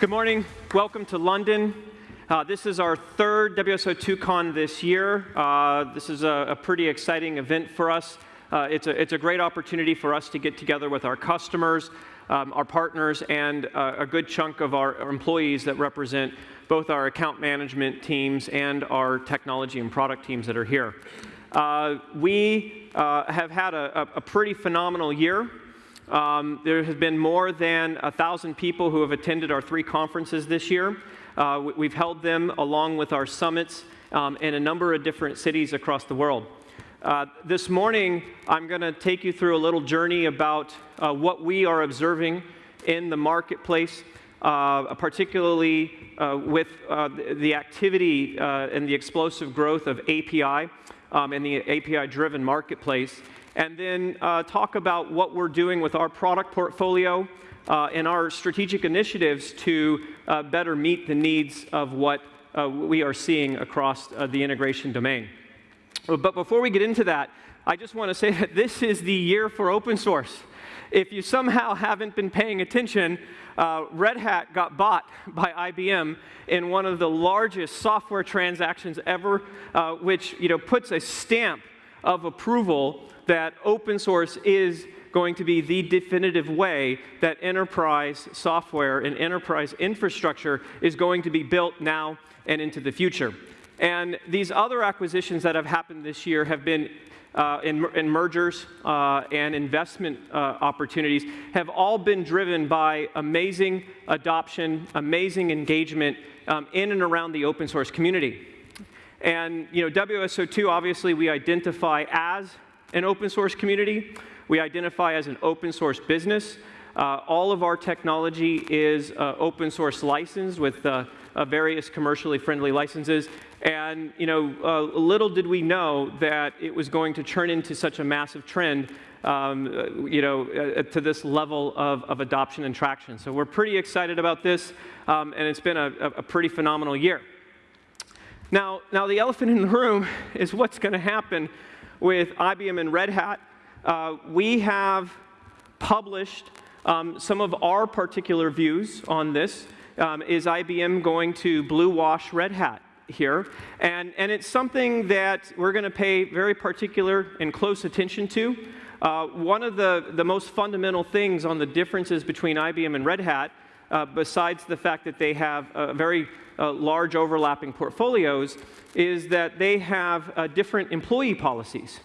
Good morning. Welcome to London. Uh, this is our third WSO2Con this year. Uh, this is a, a, pretty exciting event for us. Uh, it's, a, it's a great opportunity for us to get together with our customers, um, our partners, and uh, a good chunk of our employees that represent both our account management teams and our technology and product teams that are here. Uh, we uh, have had a, a, pretty phenomenal year. Um, there has been more than a thousand people who have attended our three conferences this year. Uh, we've held them along with our summits um, in a number of different cities across the world. Uh, this morning, I'm going to take you through a little journey about uh, what we are observing in the marketplace, uh, particularly uh, with uh, the activity and the explosive growth of API um, and the API-driven marketplace, and then talk about what we're doing with our product portfolio, uh, and our strategic initiatives to uh, better meet the needs of what uh, we are seeing across uh, the integration domain. But before we get into that, I just want to say that this is the year for open source. If you somehow haven't been paying attention, uh, Red Hat got bought by IBM in one of the largest software transactions ever, uh, which you know, puts a stamp of approval that open source is going to be the definitive way that enterprise software and enterprise infrastructure is going to be built now and into the future. And these other acquisitions that have happened this year have been uh, in, in, mergers uh, and investment uh, opportunities have all been driven by amazing adoption, amazing engagement um, in and around the open source community. And you know, WSO2, obviously, we identify as an open source community. We identify as an open source business. Uh, all of our technology is uh, open source licensed with uh, uh various commercially friendly licenses. And you know, uh, little did we know that it was going to turn into such a massive trend um, uh, you know, to this level of, of, adoption and traction. So we're pretty excited about this, um, and it's been a, a pretty phenomenal year. Now, now, the elephant in the room is what's going to happen with IBM and Red Hat uh, we have published um, some of our particular views on this. Um, is IBM going to blue wash Red Hat here? And, and it's something that we're going to pay very particular and close attention to. Uh, one of the, the most fundamental things on the differences between IBM and Red Hat, uh, besides the fact that they have uh, very uh, large overlapping portfolios, is that they have different employee policies.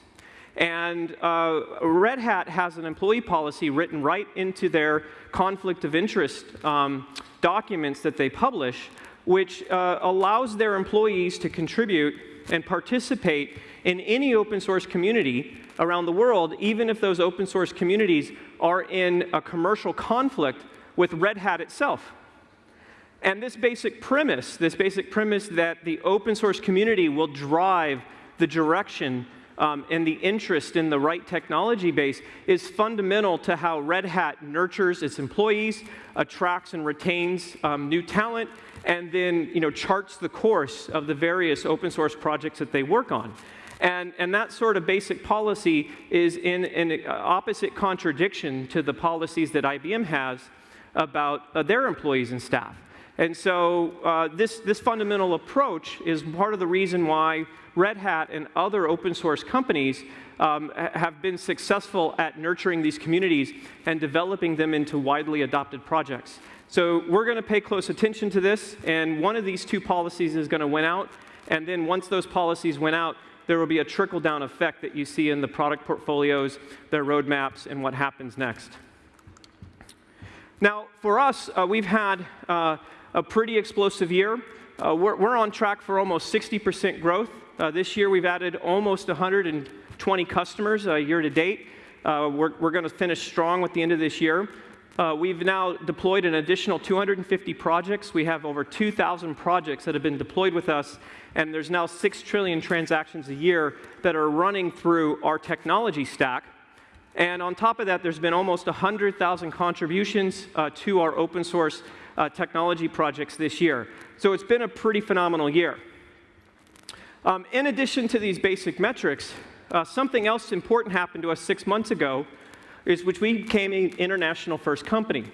And uh, Red Hat has an employee policy written right into their conflict of interest um, documents that they publish, which uh, allows their employees to contribute and participate in any open source community around the world, even if those open source communities are in a commercial conflict with Red Hat itself. And this basic premise, this basic premise that the open source community will drive the direction um, and the interest in the right technology base is fundamental to how Red Hat nurtures its employees, attracts and retains um, new talent, and then you know, charts the course of the various open source projects that they work on. And, and that sort of basic policy is in an opposite contradiction to the policies that IBM has about uh, their employees and staff. And so uh, this, this fundamental approach is part of the reason why Red Hat and other open source companies um, have been successful at nurturing these communities and developing them into widely adopted projects. So we're going to pay close attention to this, and one of these two policies is going to win out, and then once those policies win out, there will be a trickle-down effect that you see in the product portfolios, their roadmaps, and what happens next. Now, for us, uh, we've had uh, a pretty explosive year. Uh, we're, we're, on track for almost 60% growth. Uh, this year, we've added almost 120 customers uh, year to date. Uh, we're, we're going to finish strong with the end of this year. We've now deployed an additional 250 projects. We have over 2,000 projects that have been deployed with us, and there's now 6 trillion transactions a year that are running through our technology stack. And on top of that, there's been almost 100,000 contributions uh, to our open source uh, technology projects this year. So it's been a pretty phenomenal year. Um, in addition to these basic metrics, uh, something else important happened to us six months ago, is which we became an international first company.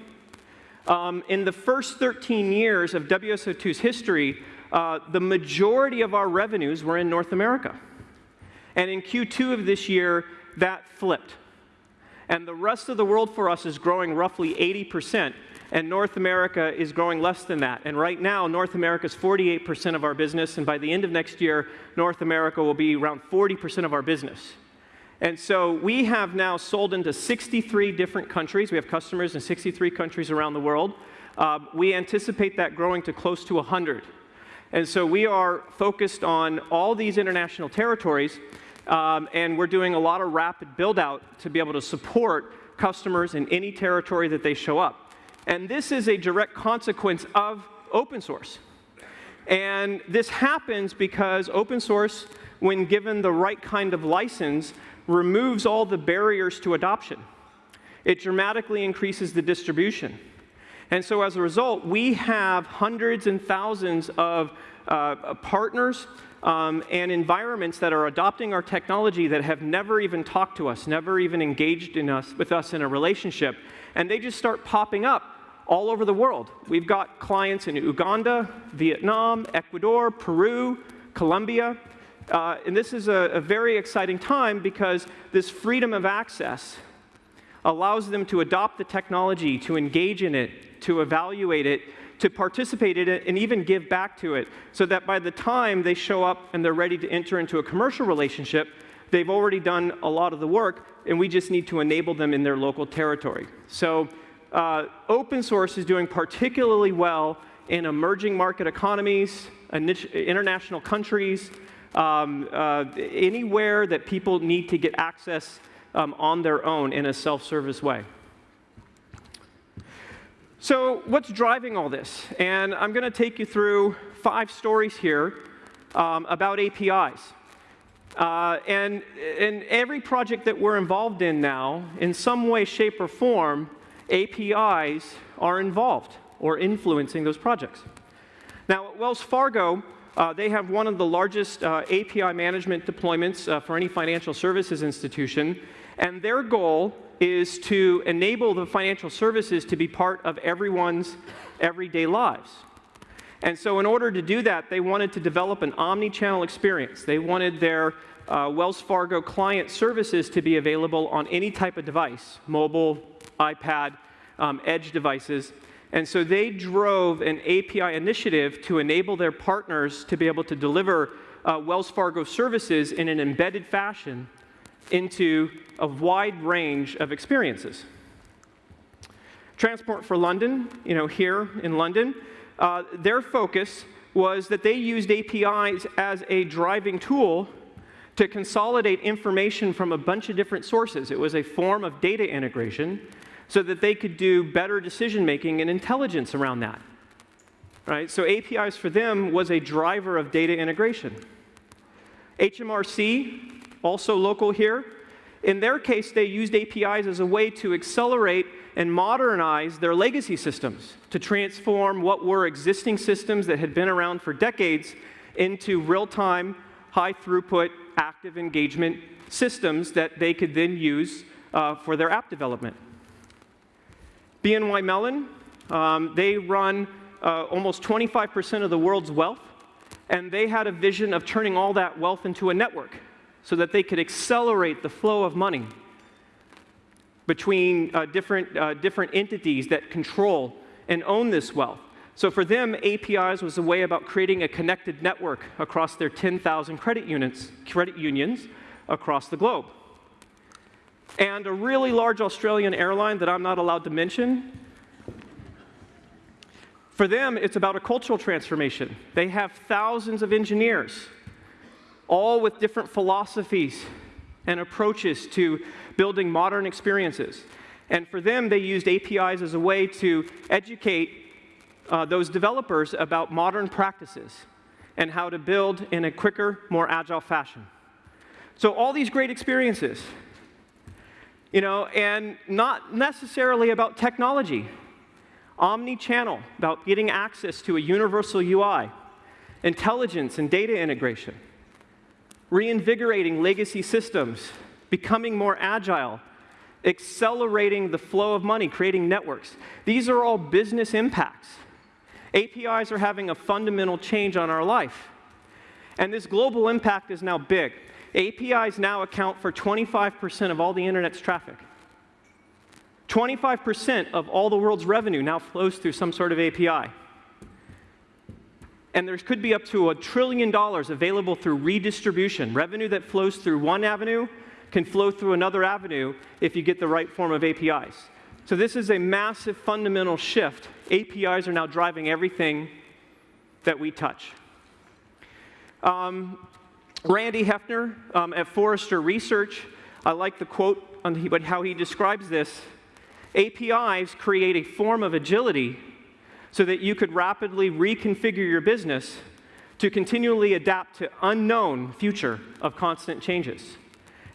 Um, in the first 13 years of WSO2's history, uh, the majority of our revenues were in North America. And in Q2 of this year, that flipped. And the rest of the world for us is growing roughly 80%, and North America is growing less than that. And right now, North America is 48% of our business, and by the end of next year, North America will be around 40% of our business. And so we have now sold into 63 different countries. We have customers in 63 countries around the world. Uh, we anticipate that growing to close to 100. And so we are focused on all these international territories, um, and we're doing a lot of rapid build out to be able to support customers in any territory that they show up. And this is a direct consequence of open source. And this happens because open source, when given the right kind of license, removes all the barriers to adoption. It dramatically increases the distribution. And so as a result, we have hundreds and thousands of uh, partners um, and environments that are adopting our technology that have never even talked to us, never even engaged in us, with us in a relationship. And they just start popping up all over the world. We've got clients in Uganda, Vietnam, Ecuador, Peru, Colombia, uh, and this is a, a very exciting time because this freedom of access allows them to adopt the technology, to engage in it, to evaluate it, to participate in it, and even give back to it, so that by the time they show up and they're ready to enter into a commercial relationship, they've already done a lot of the work, and we just need to enable them in their local territory. So uh, open source is doing particularly well in emerging market economies, international countries, um, uh, anywhere that people need to get access um, on their own in a self-service way. So what's driving all this? And I'm going to take you through five stories here um, about APIs. Uh, and in every project that we're involved in now, in some way, shape, or form, APIs are involved or influencing those projects. Now, at Wells Fargo, uh, they have one of the largest uh, API management deployments uh, for any financial services institution, and their goal is to enable the financial services to be part of everyone's everyday lives. And so in order to do that, they wanted to develop an omni-channel experience. They wanted their uh, Wells Fargo client services to be available on any type of device, mobile, iPad, um, edge devices, and so they drove an API initiative to enable their partners to be able to deliver uh, Wells Fargo services in an embedded fashion into a wide range of experiences. Transport for London, you know, here in London, uh, their focus was that they used APIs as a driving tool to consolidate information from a bunch of different sources. It was a form of data integration so that they could do better decision making and intelligence around that. Right? So APIs for them was a driver of data integration. HMRC, also local here, in their case, they used APIs as a way to accelerate and modernize their legacy systems, to transform what were existing systems that had been around for decades into real-time, high-throughput, active engagement systems that they could then use uh, for their app development. BNY Mellon, um, they run uh, almost 25% of the world's wealth, and they had a vision of turning all that wealth into a network so that they could accelerate the flow of money between uh, different, uh, different entities that control and own this wealth. So for them, APIs was a way about creating a connected network across their 10,000 credit units, credit unions across the globe. And a really large Australian airline that I'm not allowed to mention, for them, it's about a cultural transformation. They have thousands of engineers, all with different philosophies and approaches to building modern experiences. And for them, they used APIs as a way to educate uh, those developers about modern practices and how to build in a quicker, more agile fashion. So all these great experiences, you know, and not necessarily about technology. Omni-channel, about getting access to a universal UI, intelligence and data integration, reinvigorating legacy systems, becoming more agile, accelerating the flow of money, creating networks. These are all business impacts. APIs are having a fundamental change on our life. And this global impact is now big. APIs now account for 25% of all the internet's traffic. 25% of all the world's revenue now flows through some sort of API. And there could be up to a trillion dollars available through redistribution. Revenue that flows through one avenue can flow through another avenue if you get the right form of APIs. So this is a massive fundamental shift. APIs are now driving everything that we touch. Um, Randy Heffner um, at Forrester Research, I like the quote on how he describes this. APIs create a form of agility so that you could rapidly reconfigure your business to continually adapt to unknown future of constant changes.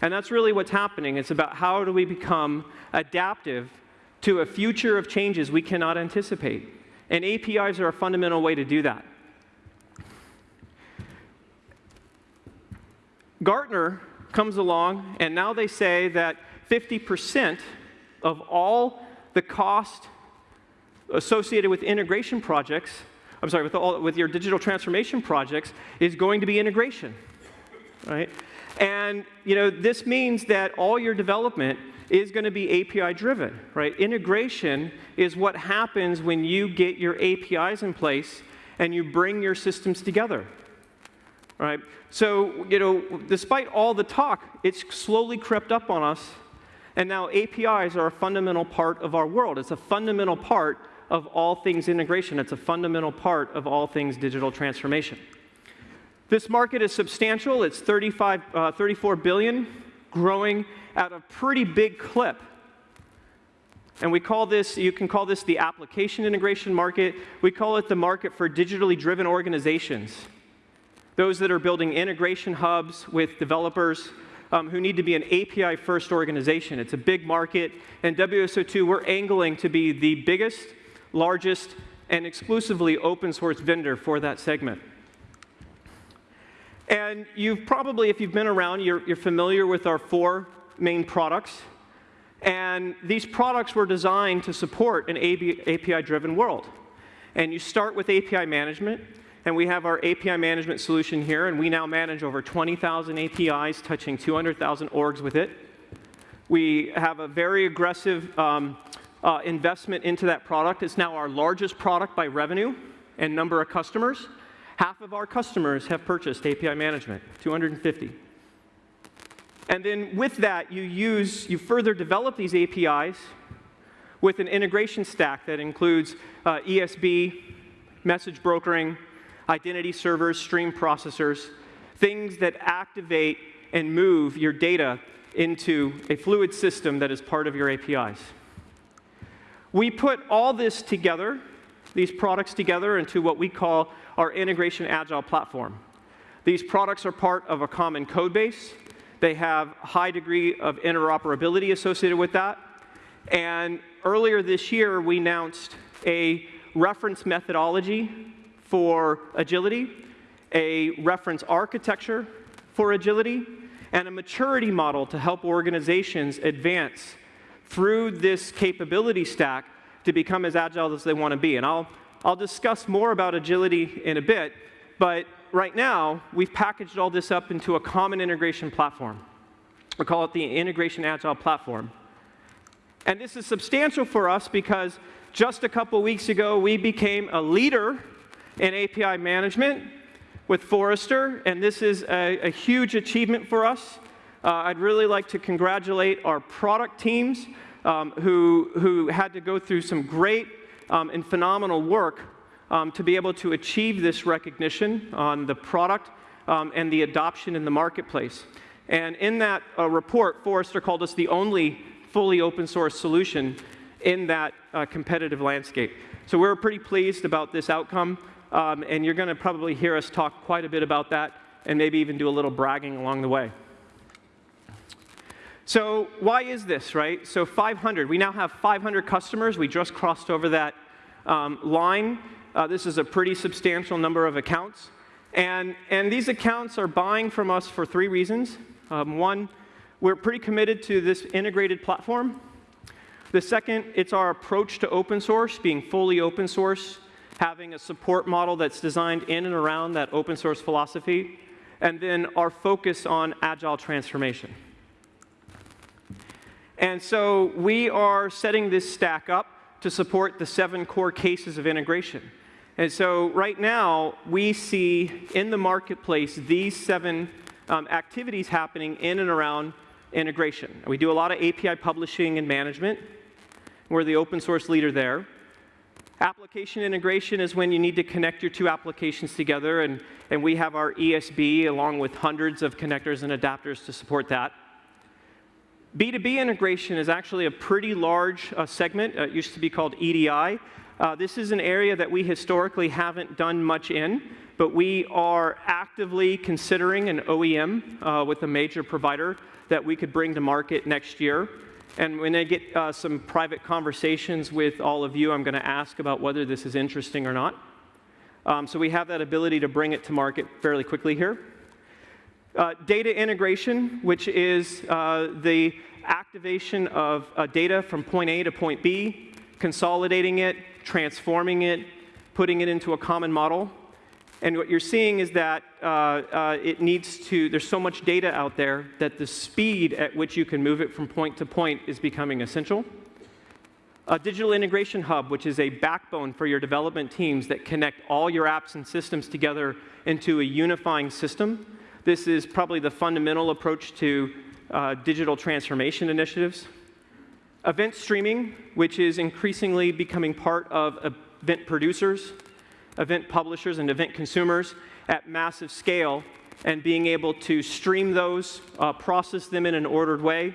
And that's really what's happening. It's about how do we become adaptive to a future of changes we cannot anticipate. And APIs are a fundamental way to do that. Gartner comes along, and now they say that 50% of all the cost associated with integration projects, I'm sorry, with, all, with your digital transformation projects, is going to be integration, right? And you know, this means that all your development is going to be API driven, right? Integration is what happens when you get your APIs in place and you bring your systems together. Right? So, you know, despite all the talk, it's slowly crept up on us, and now APIs are a fundamental part of our world. It's a fundamental part of all things integration. It's a fundamental part of all things digital transformation. This market is substantial. It's 35, uh, 34 billion, growing at a pretty big clip. And we call this, you can call this the application integration market. We call it the market for digitally driven organizations those that are building integration hubs with developers um, who need to be an API first organization. It's a big market, and WSO2, we're angling to be the biggest, largest, and exclusively open source vendor for that segment. And you've probably, if you've been around, you're, you're familiar with our four main products. And these products were designed to support an API driven world. And you start with API management. And we have our API management solution here, and we now manage over 20,000 APIs, touching 200,000 orgs with it. We have a very aggressive um, uh, investment into that product. It's now our largest product by revenue and number of customers. Half of our customers have purchased API management, 250. And then with that, you use, you further develop these APIs with an integration stack that includes uh, ESB, message brokering, identity servers, stream processors, things that activate and move your data into a fluid system that is part of your APIs. We put all this together, these products together, into what we call our Integration Agile platform. These products are part of a common code base. They have a high degree of interoperability associated with that. And earlier this year, we announced a reference methodology for agility, a reference architecture for agility, and a maturity model to help organizations advance through this capability stack to become as agile as they want to be. And I'll, I'll discuss more about agility in a bit, but right now, we've packaged all this up into a common integration platform. We call it the Integration Agile Platform. And this is substantial for us because just a couple weeks ago, we became a leader in API management with Forrester, and this is a, a huge achievement for us. Uh, I'd really like to congratulate our product teams um, who, who had to go through some great um, and phenomenal work um, to be able to achieve this recognition on the product um, and the adoption in the marketplace. And in that uh, report, Forrester called us the only fully open source solution in that uh, competitive landscape. So we're pretty pleased about this outcome. Um, and you're going to probably hear us talk quite a bit about that and maybe even do a little bragging along the way. So why is this, right? So 500, we now have 500 customers. We just crossed over that um, line. Uh, this is a pretty substantial number of accounts. And, and these accounts are buying from us for three reasons. Um, one, we're pretty committed to this integrated platform. The second, it's our approach to open source, being fully open source, having a support model that's designed in and around that open source philosophy, and then our focus on agile transformation. And so we are setting this stack up to support the seven core cases of integration. And so right now, we see in the marketplace these seven um, activities happening in and around integration. We do a lot of API publishing and management. We're the open source leader there. Application integration is when you need to connect your two applications together, and, and we have our ESB along with hundreds of connectors and adapters to support that. B2B integration is actually a pretty large uh, segment. Uh, it used to be called EDI. Uh, this is an area that we historically haven't done much in, but we are actively considering an OEM uh, with a major provider that we could bring to market next year. And when I get uh, some private conversations with all of you, I'm going to ask about whether this is interesting or not. Um, so we have that ability to bring it to market fairly quickly here. Uh, data integration, which is uh, the activation of uh, data from point A to point B, consolidating it, transforming it, putting it into a common model. And what you're seeing is that uh, uh, it needs to, there's so much data out there that the speed at which you can move it from point to point is becoming essential. A digital integration hub, which is a backbone for your development teams that connect all your apps and systems together into a unifying system. This is probably the fundamental approach to uh, digital transformation initiatives. Event streaming, which is increasingly becoming part of event producers event publishers and event consumers at massive scale and being able to stream those, uh, process them in an ordered way,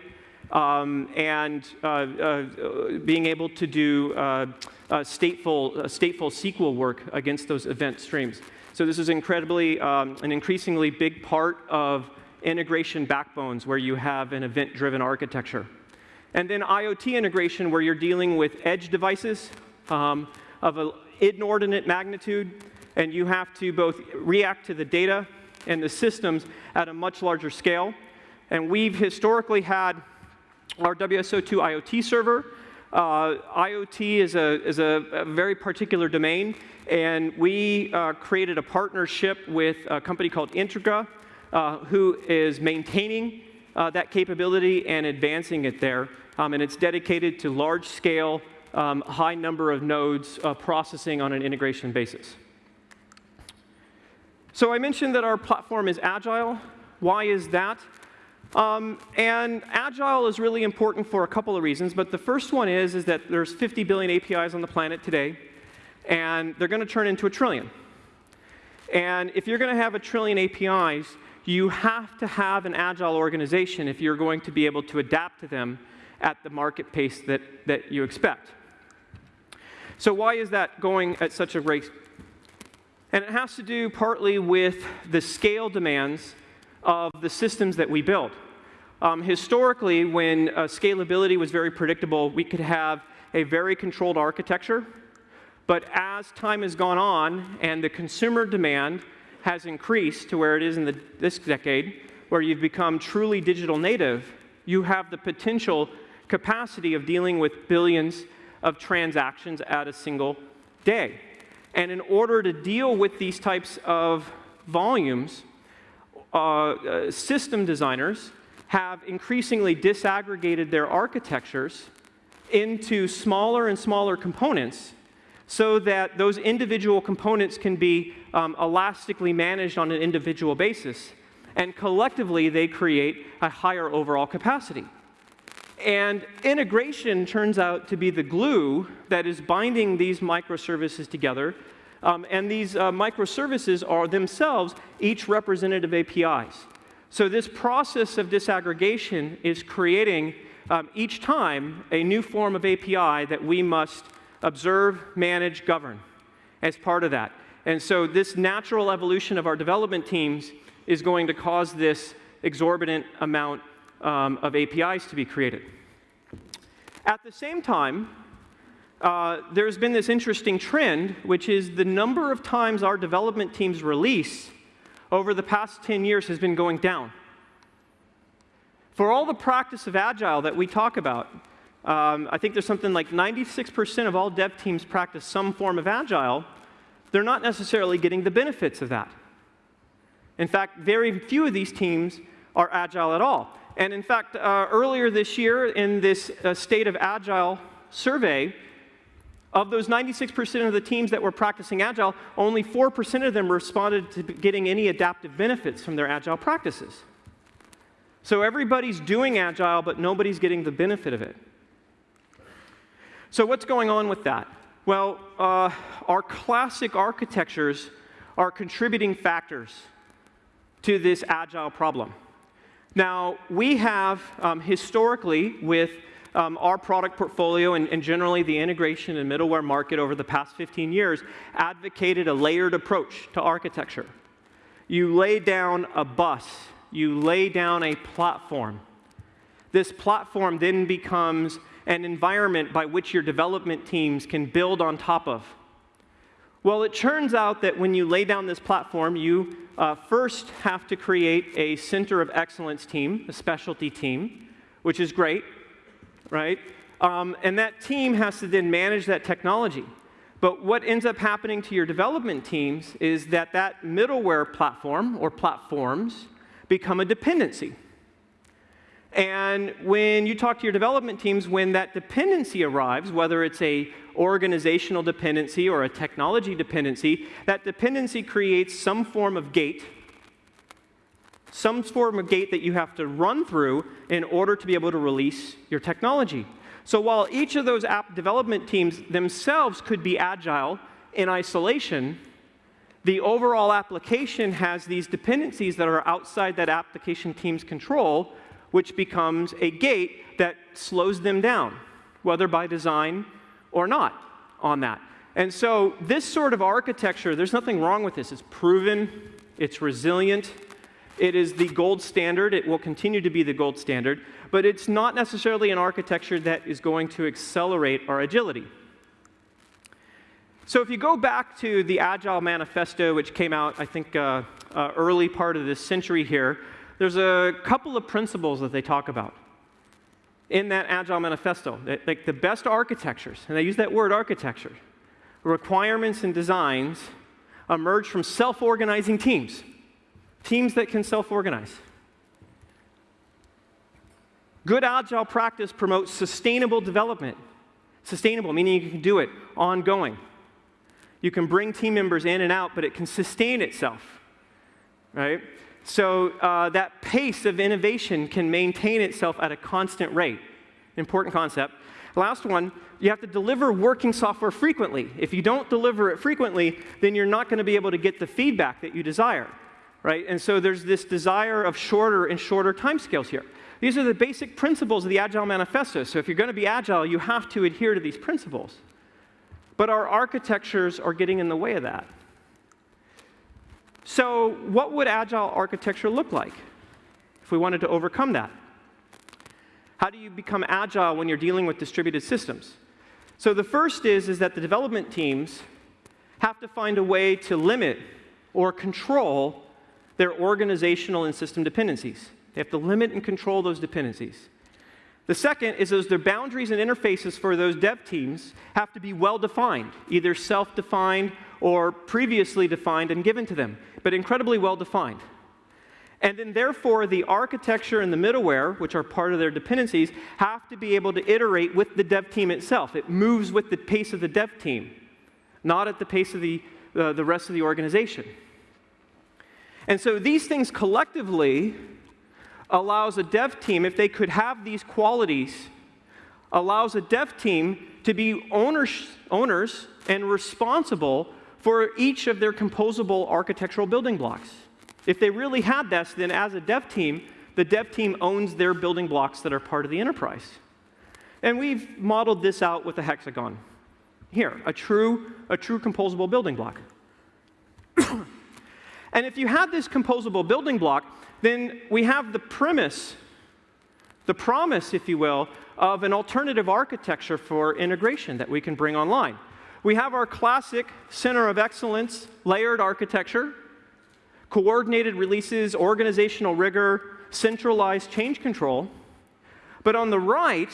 um, and uh, uh, being able to do uh, stateful, stateful SQL work against those event streams. So this is incredibly, um, an increasingly big part of integration backbones where you have an event-driven architecture. And then IoT integration where you're dealing with edge devices um, of an inordinate magnitude, and you have to both react to the data and the systems at a much larger scale. And we've historically had our WSO2 IoT server. Uh, IoT is, a, is a, a, very particular domain, and we uh, created a partnership with a company called Entgra, uh, who is maintaining uh, that capability and advancing it there. Um, and it's dedicated to large-scale um, high number of nodes uh, processing on an integration basis. So I mentioned that our platform is agile. Why is that? Um, and agile is really important for a couple of reasons, but the first one is, is that there's 50 billion APIs on the planet today, and they're going to turn into a trillion. And if you're going to have a trillion APIs, you have to have an agile organization if you're going to be able to adapt to them at the market pace that, that you expect. So why is that going at such a rate? And it has to do partly with the scale demands of the systems that we build. Um, historically, when uh, scalability was very predictable, we could have a very controlled architecture. But as time has gone on and the consumer demand has increased to where it is in the, this decade, where you've become truly digital native, you have the potential capacity of dealing with billions of transactions at a single day. And in order to deal with these types of volumes, uh, system designers have increasingly disaggregated their architectures into smaller and smaller components so that those individual components can be um, elastically managed on an individual basis. And collectively, they create a higher overall capacity. And integration turns out to be the glue that is binding these microservices together. Um, and these uh, microservices are themselves each representative APIs. So this process of disaggregation is creating um, each time a new form of API that we must observe, manage, govern as part of that. And so this natural evolution of our development teams is going to cause this exorbitant amount um, of APIs to be created. At the same time, uh, there's been this interesting trend, which is the number of times our development teams release over the past 10 years has been going down. For all the practice of Agile that we talk about, um, I think there's something like 96% of all dev teams practice some form of Agile. They're not necessarily getting the benefits of that. In fact, very few of these teams are Agile at all. And in fact, uh, earlier this year in this uh, State of Agile survey, of those 96% of the teams that were practicing Agile, only 4% of them responded to getting any adaptive benefits from their Agile practices. So everybody's doing Agile, but nobody's getting the benefit of it. So what's going on with that? Well, uh, our classic architectures are contributing factors to this Agile problem. Now, we have um, historically, with um, our product portfolio and, and, generally the integration and middleware market over the past 15 years, advocated a layered approach to architecture. You lay down a bus, you lay down a platform. This platform then becomes an environment by which your development teams can build on top of. Well, it turns out that when you lay down this platform, you uh, first have to create a center of excellence team, a specialty team, which is great, right? Um, and that team has to then manage that technology. But what ends up happening to your development teams is that that middleware platform or platforms become a dependency. And when you talk to your development teams, when that dependency arrives, whether it's a organizational dependency or a technology dependency, that dependency creates some form of gate, some form of gate that you have to run through in order to be able to release your technology. So while each of those app development teams themselves could be agile in isolation, the overall application has these dependencies that are outside that application team's control which becomes a gate that slows them down, whether by design or not on that. And so this sort of architecture, there's nothing wrong with this. It's proven, it's resilient, it is the gold standard, it will continue to be the gold standard, but it's not necessarily an architecture that is going to accelerate our agility. So if you go back to the Agile Manifesto, which came out, I think, uh, uh, early part of this century here, there's a couple of principles that they talk about in that Agile Manifesto. Like the best architectures, and they use that word architecture, requirements and designs emerge from self organizing teams, teams that can self organize. Good Agile practice promotes sustainable development. Sustainable, meaning you can do it ongoing. You can bring team members in and out, but it can sustain itself, right? So uh, that pace of innovation can maintain itself at a constant rate. Important concept. Last one, you have to deliver working software frequently. If you don't deliver it frequently, then you're not going to be able to get the feedback that you desire, right? And so there's this desire of shorter and shorter timescales here. These are the basic principles of the Agile Manifesto. So if you're going to be agile, you have to adhere to these principles. But our architectures are getting in the way of that. So what would agile architecture look like if we wanted to overcome that? How do you become agile when you're dealing with distributed systems? So the first is, is that the development teams have to find a way to limit or control their organizational and system dependencies. They have to limit and control those dependencies. The second is those their boundaries and interfaces for those dev teams have to be well defined, either self defined or previously defined and given to them, but incredibly well defined. And then, therefore, the architecture and the middleware, which are part of their dependencies, have to be able to iterate with the dev team itself. It moves with the pace of the dev team, not at the pace of the, uh, the rest of the organization. And so these things collectively allows a dev team, if they could have these qualities, allows a dev team to be owners, owners and responsible for each of their composable architectural building blocks. If they really had this, then as a dev team, the dev team owns their building blocks that are part of the enterprise. And we've modeled this out with a hexagon. Here, a true, a true composable building block. And if you have this composable building block, then we have the premise, the promise, if you will, of an alternative architecture for integration that we can bring online. We have our classic center of excellence layered architecture, coordinated releases, organizational rigor, centralized change control. But on the right,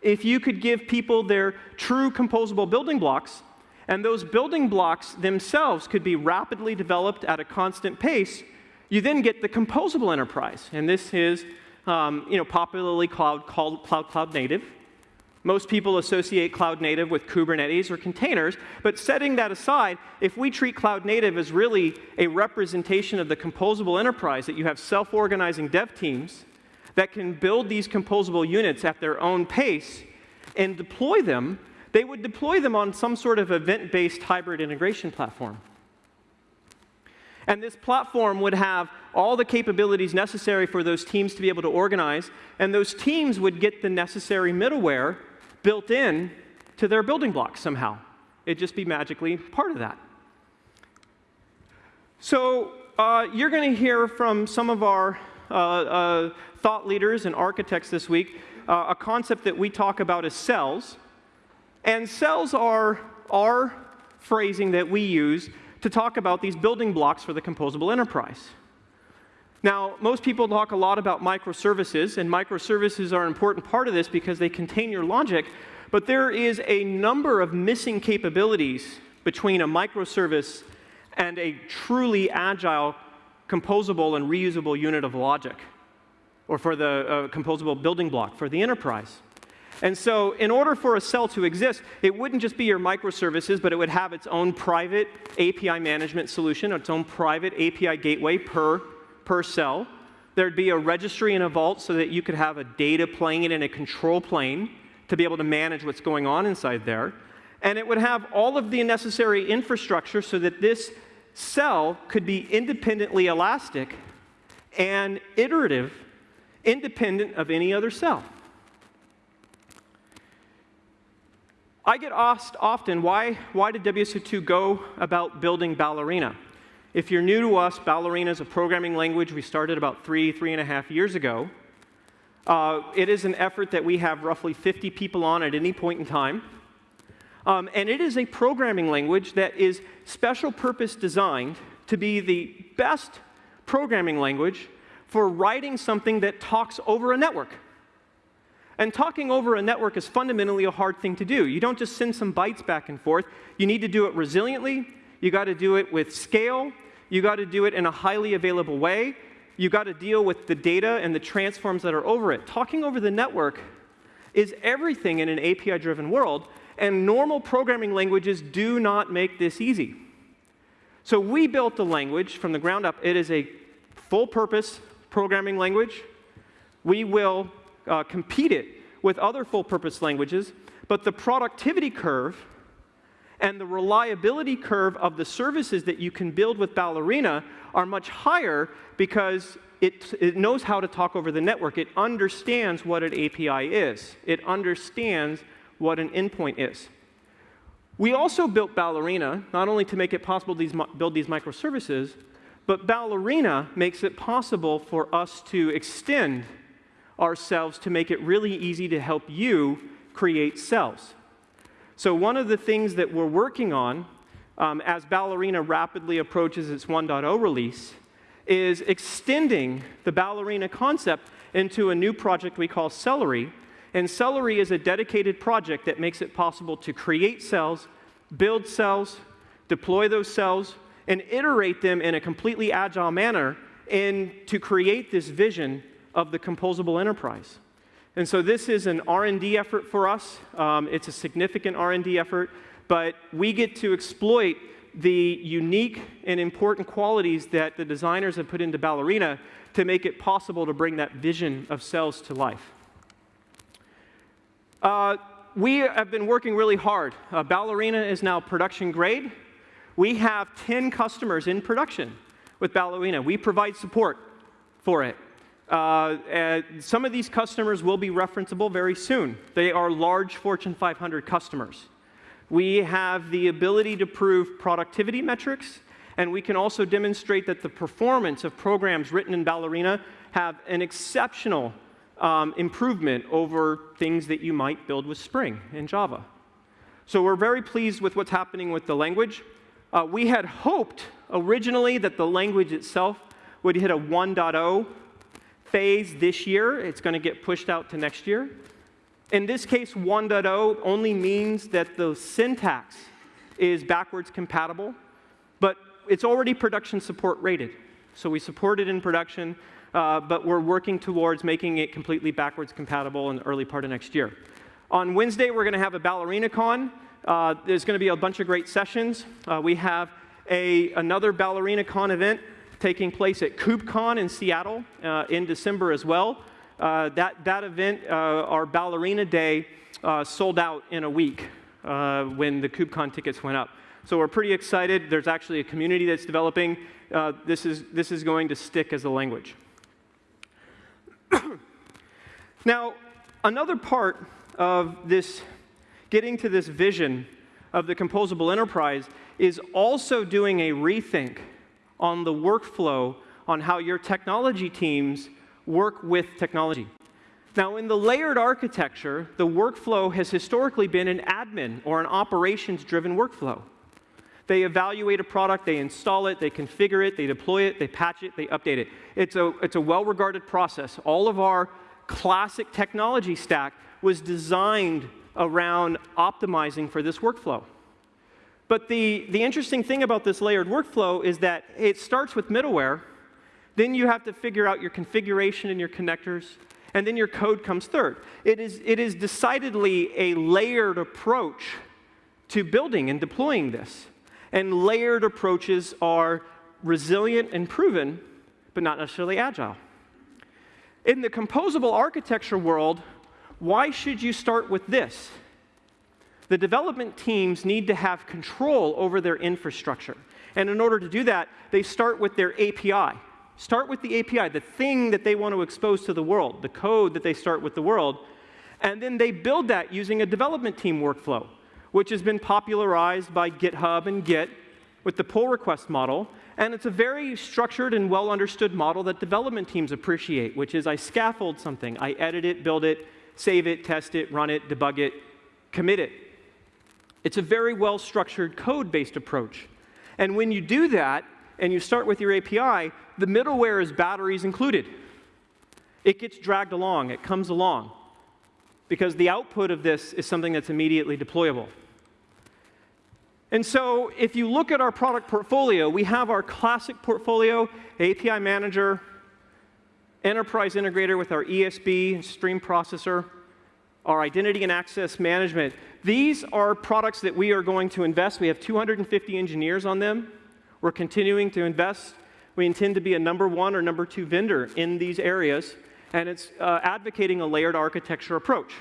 if you could give people their true composable building blocks, and those building blocks themselves could be rapidly developed at a constant pace, you then get the composable enterprise. And this is um, you know, popularly called, cloud, cloud native. Most people associate cloud native with Kubernetes or containers, but setting that aside, if we treat cloud native as really a representation of the composable enterprise, that you have self-organizing dev teams that can build these composable units at their own pace and deploy them, they would deploy them on some sort of event-based hybrid integration platform. And this platform would have all the capabilities necessary for those teams to be able to organize, and those teams would get the necessary middleware built in to their building blocks somehow. It'd just be magically part of that. So uh, you're going to hear from some of our uh, uh, thought leaders and architects this week uh, a concept that we talk about as cells. And cells are our phrasing that we use to talk about these building blocks for the composable enterprise. Now, most people talk a lot about microservices, and microservices are an important part of this because they contain your logic, but there is a number of missing capabilities between a microservice and a truly agile, composable, and reusable unit of logic, or for the uh, composable building block for the enterprise. And so, in order for a cell to exist, it wouldn't just be your microservices, but it would have its own private API management solution, its own private API gateway per per cell. There'd be a registry and a vault so that you could have a data plane and a control plane to be able to manage what's going on inside there. And it would have all of the necessary infrastructure so that this cell could be independently elastic and iterative, independent of any other cell. I get asked often, why, why did WSO2 go about building Ballerina? If you're new to us, Ballerina is a programming language we started about three, three and a half years ago. Uh, it is an effort that we have roughly 50 people on at any point in time. Um, and it is a programming language that is special purpose designed to be the best programming language for writing something that talks over a network. And talking over a network is fundamentally a hard thing to do. You don't just send some bytes back and forth. You need to do it resiliently. You got to do it with scale. You got to do it in a highly available way. You got to deal with the data and the transforms that are over it. Talking over the network is everything in an API driven world, and normal programming languages do not make this easy. So we built a language from the ground up. It is a full purpose programming language. We will uh, compete it with other full purpose languages, but the productivity curve and the reliability curve of the services that you can build with Ballerina are much higher because it, it, knows how to talk over the network. It understands what an API is. It understands what an endpoint is. We also built Ballerina not only to make it possible to build these microservices, but Ballerina makes it possible for us to extend ourselves to make it really easy to help you create cells. So one of the things that we're working on um, as Ballerina rapidly approaches its 1.0 release is extending the Ballerina concept into a new project we call Cellery. And Cellery is a dedicated project that makes it possible to create cells, build cells, deploy those cells, and iterate them in a completely agile manner and to create this vision of the composable enterprise. And so this is an R&D effort for us. Um, it's a significant R&D effort, but we get to exploit the unique and important qualities that the designers have put into Ballerina to make it possible to bring that vision of cells to life. Uh, we have been working really hard. Uh, Ballerina is now production grade. We have 10 customers in production with Ballerina. We provide support for it. Uh, some of these customers will be referenceable very soon. They are large Fortune 500 customers. We have the ability to prove productivity metrics, and we can also demonstrate that the performance of programs written in Ballerina have an exceptional um, improvement over things that you might build with Spring in Java. So we're very pleased with what's happening with the language. Uh, we had hoped originally that the language itself would hit a 1.0 phase this year. It's going to get pushed out to next year. In this case, 1.0 only means that the syntax is backwards compatible, but it's already production support rated. So we support it in production, uh, but we're working towards making it completely backwards compatible in the early part of next year. On Wednesday, we're going to have a BallerinaCon. Uh, there's going to be a bunch of great sessions. Uh, we have a, another BallerinaCon event taking place at KubeCon in Seattle uh, in December as well. Uh, that, that event, uh, our Ballerina Day, uh, sold out in a week uh, when the KubeCon tickets went up. So we're pretty excited. There's actually a community that's developing. Uh, this, is, this is going to stick as a language. now, another part of this getting to this vision of the composable enterprise is also doing a rethink on the workflow on how your technology teams work with technology. Now, in the layered architecture, the workflow has historically been an admin or an operations-driven workflow. They evaluate a product, they install it, they configure it, they deploy it, they patch it, they update it. It's a, it's a well-regarded process. All of our classic technology stack was designed around optimizing for this workflow. But the, the interesting thing about this layered workflow is that it starts with middleware, then you have to figure out your configuration and your connectors, and then your code comes third. It is, it is decidedly a layered approach to building and deploying this. And layered approaches are resilient and proven, but not necessarily agile. In the composable architecture world, why should you start with this? The development teams need to have control over their infrastructure. And in order to do that, they start with their API. Start with the API, the thing that they want to expose to the world, the code that they start with the world, and then they build that using a development team workflow, which has been popularized by GitHub and Git with the pull request model. And it's a very structured and well understood model that development teams appreciate, which is I scaffold something, I edit it, build it, save it, test it, run it, debug it, commit it. It's a very well structured code based approach. And when you do that, and you start with your API, the middleware is batteries included. It gets dragged along, it comes along, because the output of this is something that's immediately deployable. And so if you look at our product portfolio, we have our classic portfolio, API Manager, Enterprise Integrator with our ESB stream processor, our identity and access management. These are products that we are going to invest. We have 250 engineers on them. We're continuing to invest. We intend to be a number one or number two vendor in these areas, and it's uh, advocating a layered architecture approach.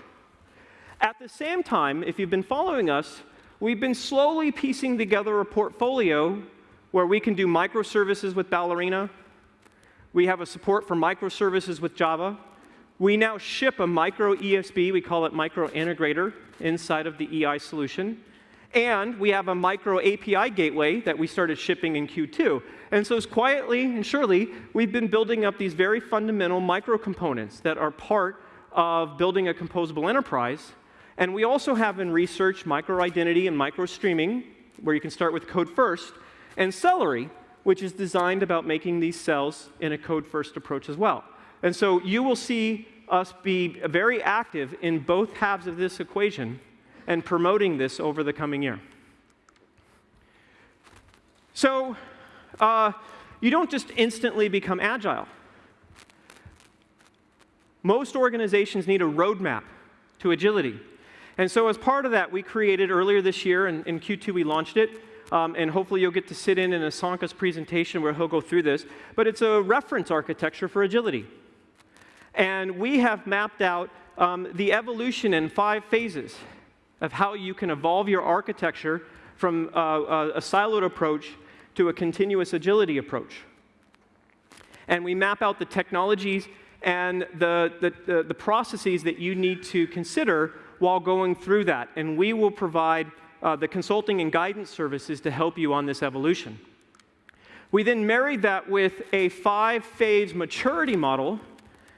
At the same time, if you've been following us, we've been slowly piecing together a portfolio where we can do microservices with Ballerina. We have a support for microservices with Java. We now ship a micro ESB, we call it micro integrator, inside of the EI solution. And we have a micro API gateway that we started shipping in Q2. And so, as quietly and surely, we've been building up these very fundamental micro components that are part of building a composable enterprise. And we also have in research micro identity and micro streaming, where you can start with code first, and Cellery, which is designed about making these cells in a code first approach as well. And so you will see us be very active in both halves of this equation and promoting this over the coming year. So, uh, you don't just instantly become agile. Most organizations need a roadmap to agility. And so, as part of that, we created earlier this year, and in Q2 we launched it. Um, and hopefully, you'll get to sit in in Asanka's presentation where he'll go through this. But it's a reference architecture for agility. And we have mapped out um, the evolution in five phases of how you can evolve your architecture from uh, a siloed approach to a continuous agility approach. And we map out the technologies and the, the, the, the processes that you need to consider while going through that. And we will provide uh, the consulting and guidance services to help you on this evolution. We then married that with a five phase maturity model,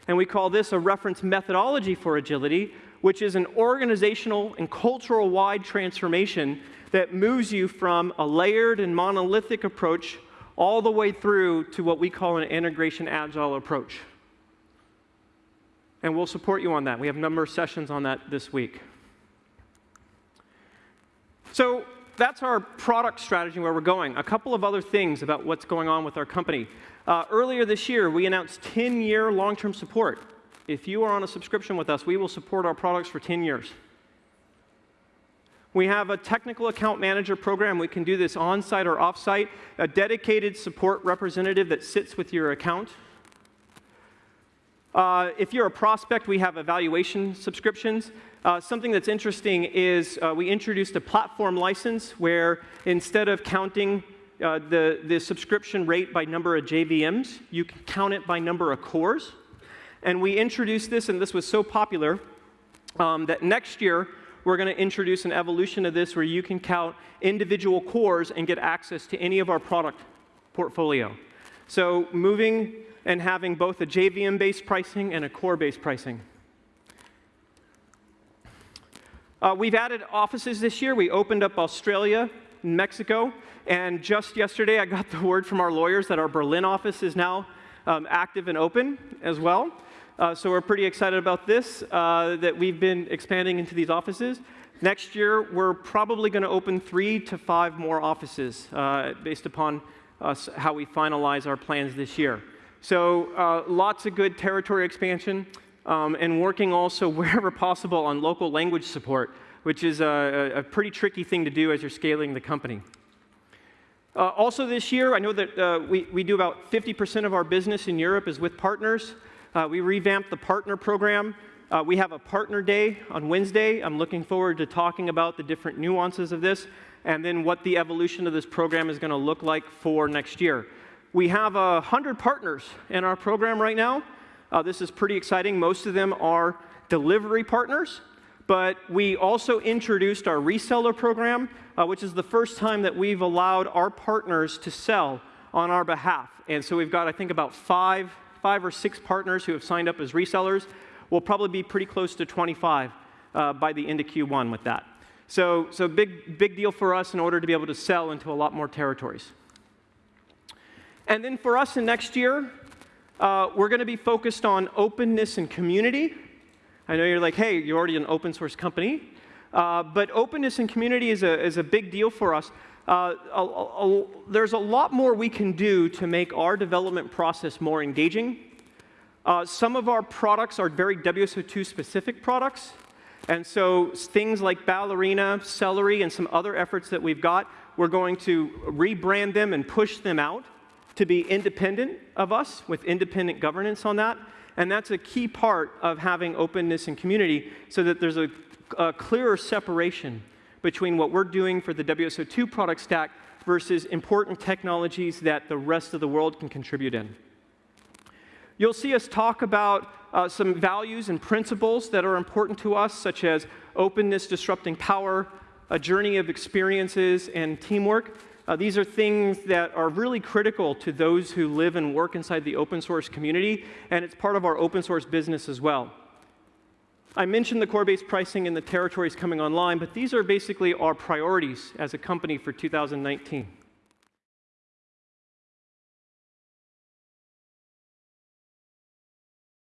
and we call this a reference methodology for agility, which is an organizational and cultural wide transformation that moves you from a layered and monolithic approach all the way through to what we call an integration agile approach. and we'll support you on that. We have a number of sessions on that this week. So that's our product strategy where we're going. A couple of other things about what's going on with our company. Uh, earlier this year, we announced 10-year long-term support. If you are on a subscription with us, we will support our products for 10 years. We have a technical account manager program. We can do this on-site or off-site, a dedicated support representative that sits with your account. Uh, if you're a prospect, we have evaluation subscriptions. Uh, something that's interesting is uh, we introduced a platform license where instead of counting uh, the, the subscription rate by number of JVMs, you can count it by number of cores. And we introduced this, and this was so popular um, that next year we're going to introduce an evolution of this where you can count individual cores and get access to any of our product portfolio. So moving and having both a JVM-based pricing and a core-based pricing. Uh, we've added offices this year. We opened up Australia, Mexico, and just yesterday I got the word from our lawyers that our Berlin office is now um, active and open as well. Uh, so we're pretty excited about this, uh, that we've been expanding into these offices. Next year, we're probably going to open three to five more offices uh, based upon how we finalize our plans this year. So uh, lots of good territory expansion um, and working also wherever possible on local language support, which is a, a pretty tricky thing to do as you're scaling the company. Uh, also this year, I know that uh, we, we do about 50% of our business in Europe is with partners. Uh, we revamped the partner program. Uh, we have a partner day on Wednesday. I'm looking forward to talking about the different nuances of this and then what the evolution of this program is going to look like for next year. We have uh, 100 partners in our program right now. Uh, this is pretty exciting. Most of them are delivery partners, but we also introduced our reseller program, uh, which is the first time that we've allowed our partners to sell on our behalf. And so we've got, I think, about five, five or six partners who have signed up as resellers. We'll probably be pretty close to 25 uh, by the end of Q1 with that. So, so big, big deal for us in order to be able to sell into a lot more territories. And then for us in next year, uh, we're going to be focused on openness and community. I know you're like, hey, you're already an open source company. Uh, but openness and community is a, is a big deal for us. Uh, a, a, there's a lot more we can do to make our development process more engaging. Uh, some of our products are very WSO2 specific products. And so things like Ballerina, Cellery, and some other efforts that we've got, we're going to rebrand them and push them out to be independent of us with independent governance on that. And that's a key part of having openness and community so that there's a, a clearer separation between what we're doing for the WSO2 product stack versus important technologies that the rest of the world can contribute in. You'll see us talk about uh, some values and principles that are important to us, such as openness disrupting power, a journey of experiences, and teamwork. Uh, these are things that are really critical to those who live and work inside the open source community, and it's part of our open source business as well. I mentioned the core-based pricing and the territories coming online, but these are basically our priorities as a company for 2019.